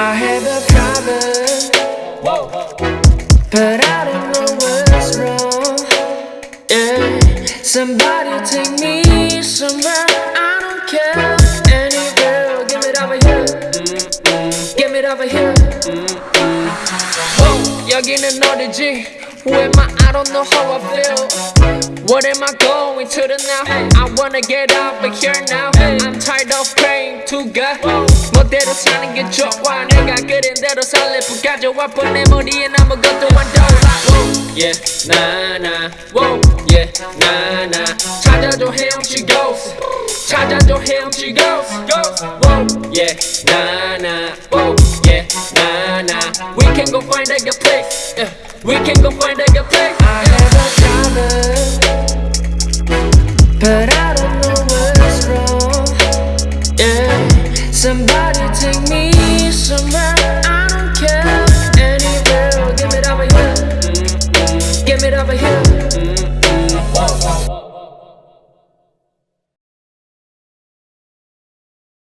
I have a problem, but I somebody take me somewhere. I don't care anywhere. Give it over here. Give it over here. Oh, 여기는 어디지? Who am I? I don't know how I feel. What am I going to the now? I wanna get out of here now. I'm tired of praying to God. 멋대로 사는 게 좋아. 내가 그린 대로 살래. 부 가져와 내 머리엔 아무것도 안 떠올라. Whoa, yeah, nah, nah. Whoa, yeah, nah, nah 찾아줘헤엄치고 찾아줘헤엄치고 Whoa, yeah, nah, nah. Whoa, yeah, nah, nah. We can go find a good place. Yeah. We can go find a good place. I have a problem But I don't know what's wrong. Yeah Somebody take me somewhere. I don't care. Anywhere Give here. Mm-hmm. Give here.